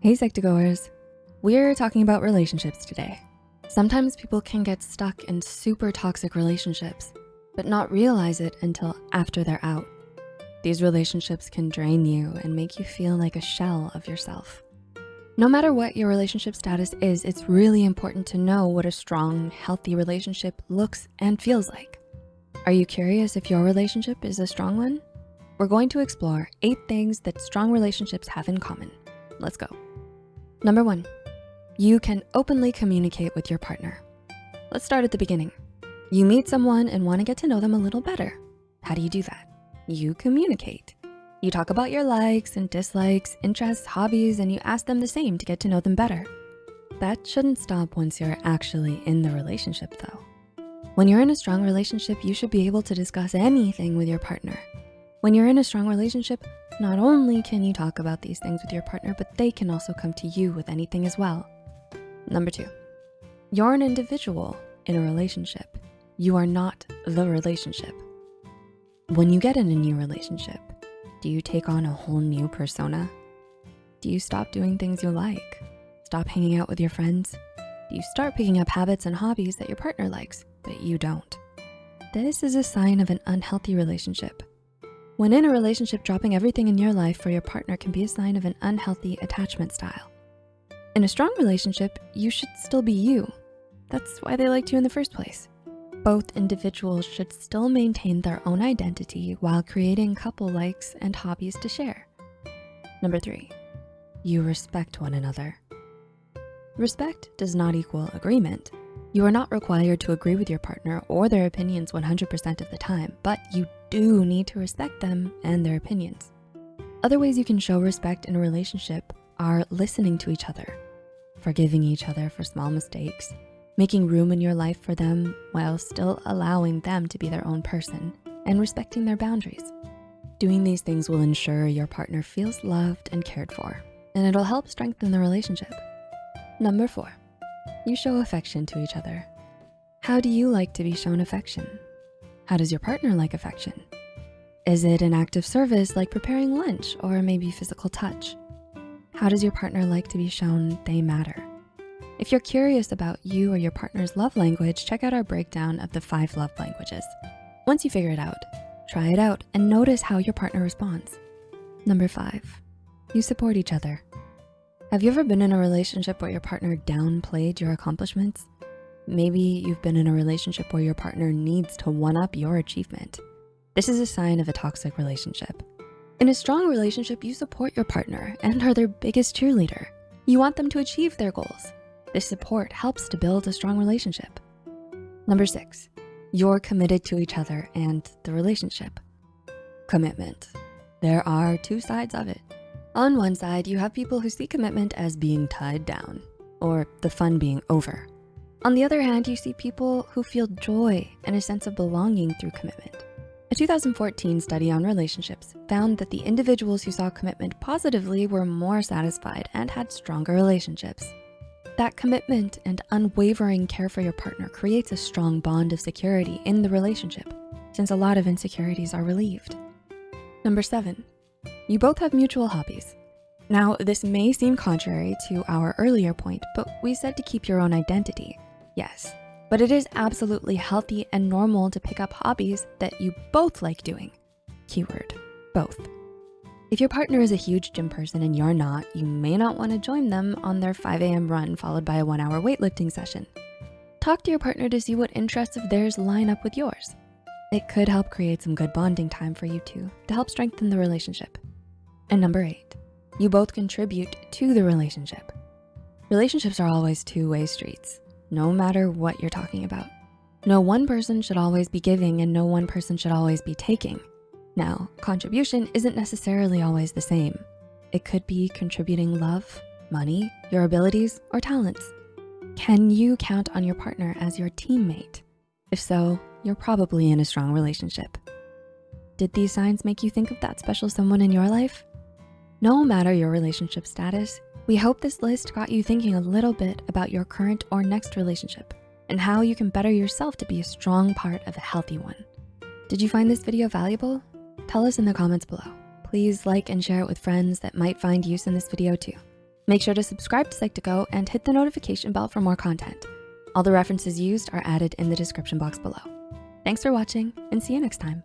Hey Psych2Goers, we're talking about relationships today. Sometimes people can get stuck in super toxic relationships, but not realize it until after they're out. These relationships can drain you and make you feel like a shell of yourself. No matter what your relationship status is, it's really important to know what a strong, healthy relationship looks and feels like. Are you curious if your relationship is a strong one? We're going to explore eight things that strong relationships have in common. Let's go. Number one, you can openly communicate with your partner. Let's start at the beginning. You meet someone and wanna get to know them a little better. How do you do that? You communicate. You talk about your likes and dislikes, interests, hobbies, and you ask them the same to get to know them better. That shouldn't stop once you're actually in the relationship though. When you're in a strong relationship, you should be able to discuss anything with your partner. When you're in a strong relationship, not only can you talk about these things with your partner, but they can also come to you with anything as well. Number two, you're an individual in a relationship. You are not the relationship. When you get in a new relationship, do you take on a whole new persona? Do you stop doing things you like? Stop hanging out with your friends? Do you start picking up habits and hobbies that your partner likes, but you don't? This is a sign of an unhealthy relationship. When in a relationship, dropping everything in your life for your partner can be a sign of an unhealthy attachment style. In a strong relationship, you should still be you. That's why they liked you in the first place. Both individuals should still maintain their own identity while creating couple likes and hobbies to share. Number three, you respect one another. Respect does not equal agreement. You are not required to agree with your partner or their opinions 100% of the time, but you do need to respect them and their opinions. Other ways you can show respect in a relationship are listening to each other, forgiving each other for small mistakes, making room in your life for them while still allowing them to be their own person and respecting their boundaries. Doing these things will ensure your partner feels loved and cared for, and it'll help strengthen the relationship. Number four, you show affection to each other. How do you like to be shown affection? How does your partner like affection? Is it an act of service like preparing lunch or maybe physical touch? How does your partner like to be shown they matter? If you're curious about you or your partner's love language, check out our breakdown of the five love languages. Once you figure it out, try it out and notice how your partner responds. Number five, you support each other. Have you ever been in a relationship where your partner downplayed your accomplishments? Maybe you've been in a relationship where your partner needs to one-up your achievement. This is a sign of a toxic relationship. In a strong relationship, you support your partner and are their biggest cheerleader. You want them to achieve their goals. This support helps to build a strong relationship. Number six, you're committed to each other and the relationship. Commitment. There are two sides of it. On one side, you have people who see commitment as being tied down or the fun being over. On the other hand, you see people who feel joy and a sense of belonging through commitment. A 2014 study on relationships found that the individuals who saw commitment positively were more satisfied and had stronger relationships. That commitment and unwavering care for your partner creates a strong bond of security in the relationship since a lot of insecurities are relieved. Number seven, you both have mutual hobbies. Now, this may seem contrary to our earlier point, but we said to keep your own identity. Yes, but it is absolutely healthy and normal to pick up hobbies that you both like doing. Keyword, both. If your partner is a huge gym person and you're not, you may not wanna join them on their 5 a.m. run followed by a one hour weightlifting session. Talk to your partner to see what interests of theirs line up with yours. It could help create some good bonding time for you two to help strengthen the relationship. And number eight, you both contribute to the relationship. Relationships are always two-way streets no matter what you're talking about. No one person should always be giving and no one person should always be taking. Now, contribution isn't necessarily always the same. It could be contributing love, money, your abilities, or talents. Can you count on your partner as your teammate? If so, you're probably in a strong relationship. Did these signs make you think of that special someone in your life? No matter your relationship status, we hope this list got you thinking a little bit about your current or next relationship and how you can better yourself to be a strong part of a healthy one. Did you find this video valuable? Tell us in the comments below. Please like and share it with friends that might find use in this video too. Make sure to subscribe to Psych2Go and hit the notification bell for more content. All the references used are added in the description box below. Thanks for watching and see you next time.